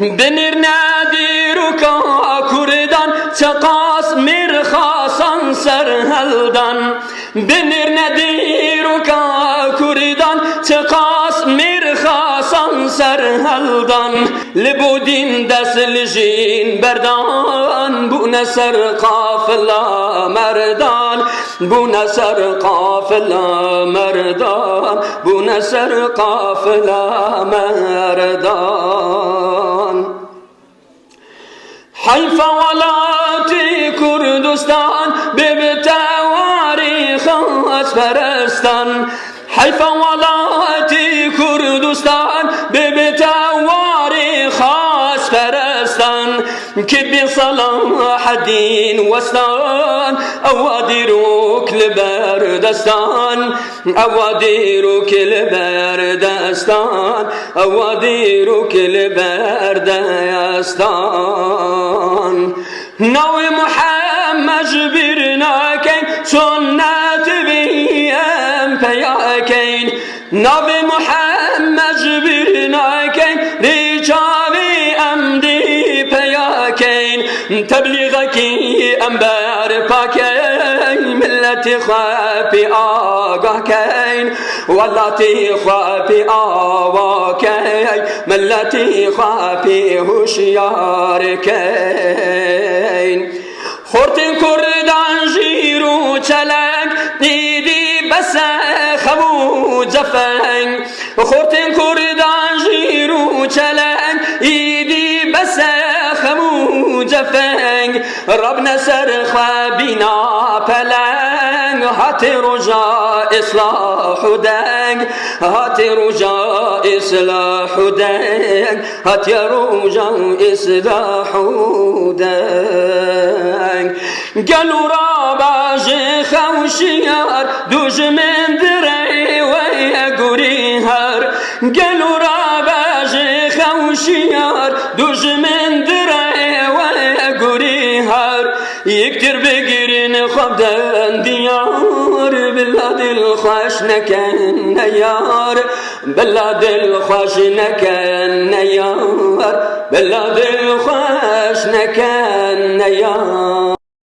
بنر نادیرو کردان چقاس مرخاسان سر هلدان بنر نادیرو کردان چقاس مرخاسان سر هلدان لبودین دست لجین بردان بو نسر قافلا مردان بو نسر قافلا مردان بو نسر قافلا مردان حيف ولاتي كردستان ببتواري خاص فرستان؟ حيف ولاتي كردستان ببتواري خاص فرستان؟ كبي صلاح الدين وستان أواديروك لبردستان أواديروك لبردستان أواديروك لبردستان نوي محمد جبرنا كين سنة بيام فياكين نوي محمد جبرنا كين رجالي أمدي فياكين تبليغك أنبار باكين ملتي خافي آقا كين والتي خافي آوا كين ملتي خافي هوشيار كين خورتن كردان جيرو چلنگ دیدی بس خبو جفنگ. خورتن كردان جيرو چلنگ دیدی بس خبو جفنگ. رب نسر خوابینا پلنگ هات رجا اصلاح دنگ. هات رجا اصلاح دنگ هات رجا اصلاح دنگ. قالوا رابع خوشيار دوج من دري ويا قريهار. قالوا رابع خوشيار دوج من دري ويا قريهار. يكتر بقرين خبدان ديار بلاد الخاش نكن يار بلاد الخاش نكن يار بلاد الخاش نكن يار